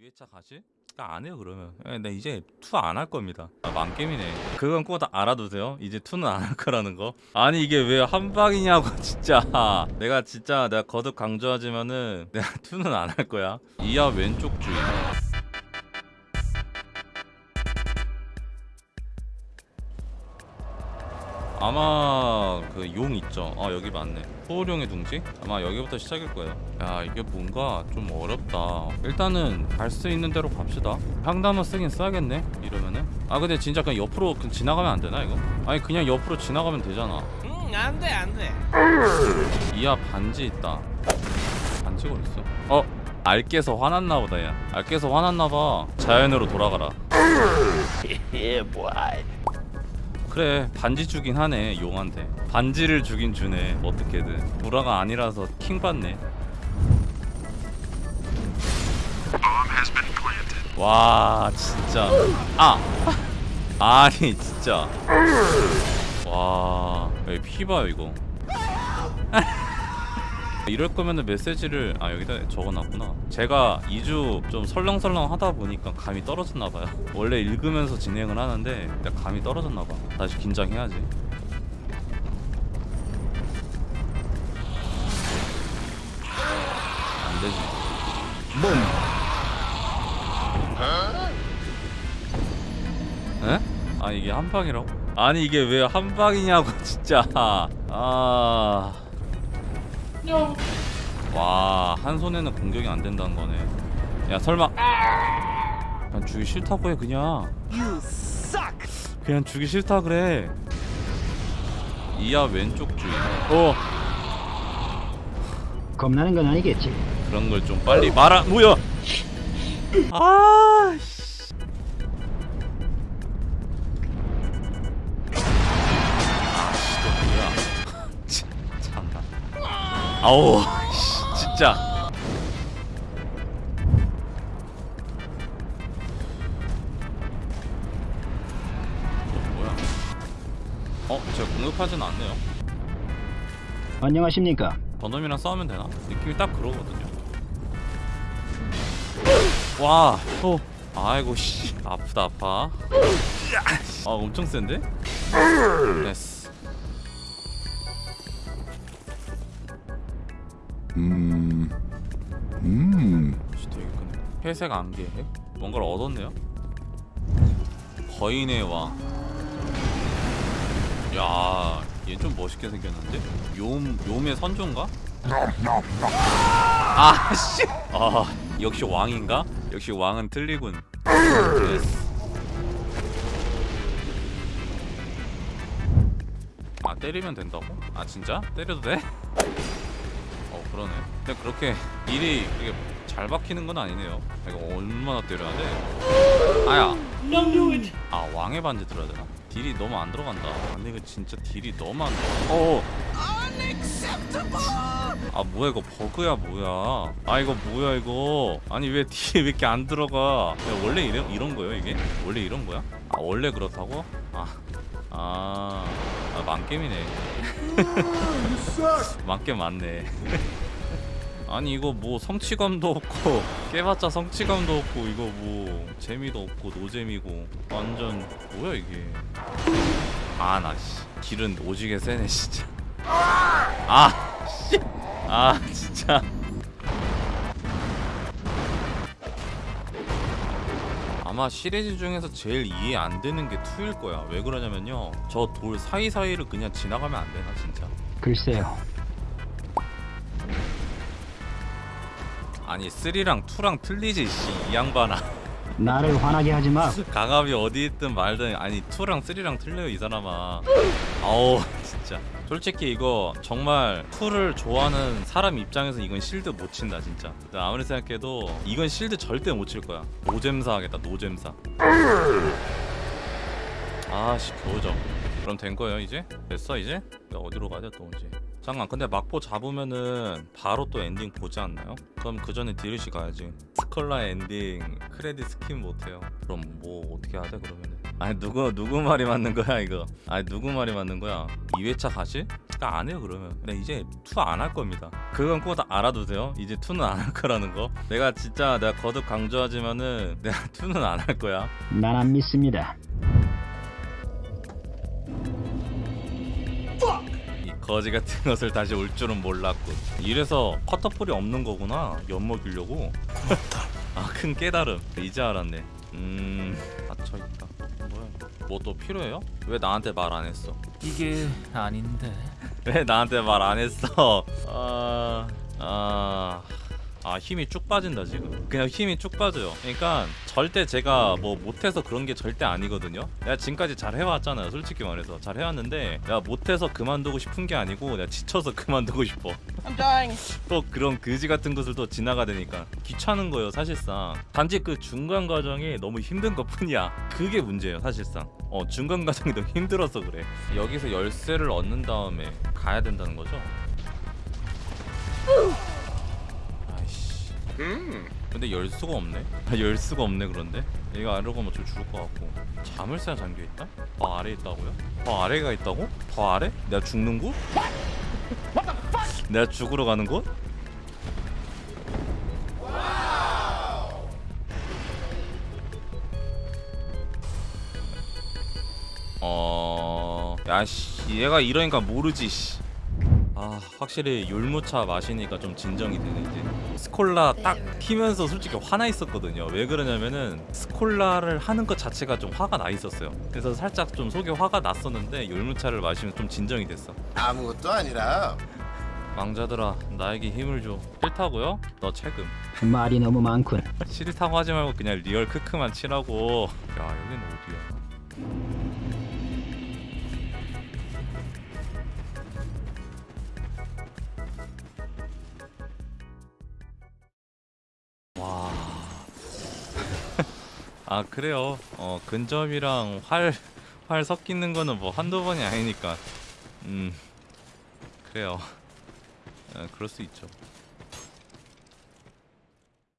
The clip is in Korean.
2회차 가시? 아, 안 해요 그러면. 예, 네 이제 two 안 할 겁니다. 아, 망게임이네. 그건 꼭 다 알아두세요. 이제 two는 안 할 거라는 거. 아니 이게 왜 한 방이냐고 진짜. 내가 진짜 내가 거듭 강조하지만은 내가 two는 안 할 거야. 이하 왼쪽 주의 아마 그 용 있죠. 아 여기 맞네. 소울용의 둥지? 아마 여기부터 시작일 거예요. 야 이게 뭔가 좀 어렵다. 일단은 갈 수 있는 대로 갑시다. 향담은 쓰긴 써야겠네 이러면은. 아 근데 진짜 그냥 옆으로 그냥 지나가면 안 되나 이거? 아니 그냥 옆으로 지나가면 되잖아. 응, 안 돼, 안 돼. 이하 반지 있다. 반지가 어딨어? 어 알깨서 화났나 보다 야. 알깨서 화났나 봐. 자연으로 돌아가라. 예. 그래 반지 주긴 하네 용한테. 반지를 주긴 주네 어떻게든. 보라가 아니라서 킹 받네. 와 진짜. 아! 아니 진짜. 와피 봐요 이거 이럴 거면은 메시지를 아 여기다 적어놨구나. 제가 2주 좀 설렁설렁 하다 보니까 감이 떨어졌나 봐요. 원래 읽으면서 진행을 하는데 감이 떨어졌나 봐. 다시 긴장해야지. 안 되지. 에? 아 이게 한 방이라고? 아니 이게 왜 한 방이냐고 진짜. 아... 와, 한 손에는 공격이 안 된다는 거네. 야, 설마 그냥 주기 싫다고 해 그냥. 그냥 주기 싫다 그래. 이하 왼쪽 주의. 어, 겁나는 건 아니겠지. 그런 걸 좀 빨리 말아. 뭐야? 아, 씨. 아, 아우, 씨, 진짜. 어, 뭐야? 어, 제가 공격하진 않네요. 안녕하십니까? 저놈이랑 싸우면 되나? 느낌이 딱 그러거든요. 와, 어, 아이고 씨, 아프다 아파. 아, 엄청 센데? 됐어. 음, 음, 씨, 되게 크네. 회색 안개, 뭔가를 얻었네요. 거인의 왕. 야, 얘 좀 멋있게 생겼는데? 욤, 욤의 선조인가? 아, 씨. 아, 역시 왕인가? 역시 왕은 틀리군. 아, 때리면 된다고? 아, 진짜? 때려도 돼? 어, 그러네. 근데 그렇게 일이 되게 잘 박히는 건 아니네요. 이거 얼마나 때려야 돼? 아야. 아, 왕의 반지 들어야 되나? 딜이 너무 안 들어간다. 근데 이거 진짜 딜이 너무 안 들어. 어. 아 뭐야 이거 버그야 뭐야 아 이거 뭐야 이거 아니 왜 딜이 왜 이렇게 안 들어가 야, 원래 이런, 이런 거예요 이게? 원래 이런 거야? 아 원래 그렇다고? 아 아, 아 망겜이네. 망겜 맞네. 아니 이거 뭐 성취감도 없고 깨봤자 성취감도 없고 이거 뭐 재미도 없고 노잼이고 완전 뭐야 이게. 아 나 씨. 길은 오지게 세네 진짜. 아 씨. 아 진짜 아마 시리즈 중에서 제일 이해 안 되는 게 2일 거야. 왜 그러냐면요. 저 돌 사이사이를 그냥 지나가면 안 되나 진짜? 글쎄요. 아니 3랑 2랑 틀리지 씨이 양반아. 나를 화나게 하지 마. 강압이 어디 있든 말든 아니 2랑 3랑 틀려요 이 사람아. 아우 진짜 솔직히 이거 정말 2를 좋아하는 사람 입장에서 이건 실드 못 친다 진짜. 나 아무리 생각해도 이건 실드 절대 못 칠 거야. 노잼사 하겠다 노잼사. 아씨 겨우죠 그럼 된 거예요 이제? 됐어 이제? 나 어디로 가야 또 이제? 잠깐 근데 막보 잡으면은 바로 또 엔딩 보지 않나요? 그럼 그 전에 DLC 가야지. 스컬라 엔딩 크레딧 skip 못해요. 그럼 뭐 어떻게 돼 그러면은 아니 누구 누구 말이 맞는 거야 이거? 아니 누구 말이 맞는 거야? 2회차 가실? 나안 해요 그러면. 나 이제 two 안 할 겁니다. 그건 꼭 알아두세요. 이제 two는 안 할 거라는 거. 내가 진짜 내가 거듭 강조하지만은 내가 two는 안 할 거야. 난 안 믿습니다. 이 거지 같은 것을 다시 올 줄은 몰랐군. 이래서 커터볼이 없는 거구나 엿 먹이려고. 아큰 깨달음. 이제 알았네. 음 닫혀있다 뭐 또 필요해요? 왜 나한테 말 안 했어? 이게 아닌데. 왜 나한테 말 안 했어? 아, 아, 아 힘이 쭉 빠진다 지금. 그냥 힘이 쭉 빠져요. 그러니까 절대 제가 뭐 못해서 그런 게 절대 아니거든요. 내가 지금까지 잘 해왔잖아요. 솔직히 말해서 잘 해왔는데 내가 못해서 그만두고 싶은 게 아니고 내가 지쳐서 그만두고 싶어. I'm dying. 또 그런 그지 같은 것을 또 지나가 되니까 귀찮은 거예요 사실상 단지 그 중간 과정이 너무 힘든 것 뿐이야 그게 문제예요 사실상 어 중간 과정이 너무 힘들어서 그래 여기서 열쇠를 얻는 다음에 가야 된다는 거죠 아이씨 근데 열 수가 없네 아, 열 수가 없네 그런데 얘가 아래로 가면 저 죽을 것 같고 자물쇠가 잠겨있다? 더 아래에 있다고요? 더 아래가 있다고? 더 아래? 내가 죽는 곳? 내가 죽으러 가는 곳? 어... 야씨 얘가 이러니까 모르지 씨. 아 확실히 율무차 마시니까 좀 진정이 되네 이제 스콜라 딱 키면서 솔직히 화나 있었거든요. 왜 그러냐면은 스콜라를 하는 것 자체가 좀 화가 나 있었어요. 그래서 살짝 좀 속에 화가 났었는데 율무차를 마시면 좀 진정이 됐어. 아무것도 아니라. 망자들아 나에게 힘을 줘. 싫다고요? 너 책임 말이 너무 많군. 싫다고 하지 말고 그냥 real 크크만 치라고. 야 여긴 어디야 아 그래요. 어 근접이랑 활 활 섞이는 거는 뭐 한두 번이 아니니까. 음 그래요. 어, 그럴 수 있죠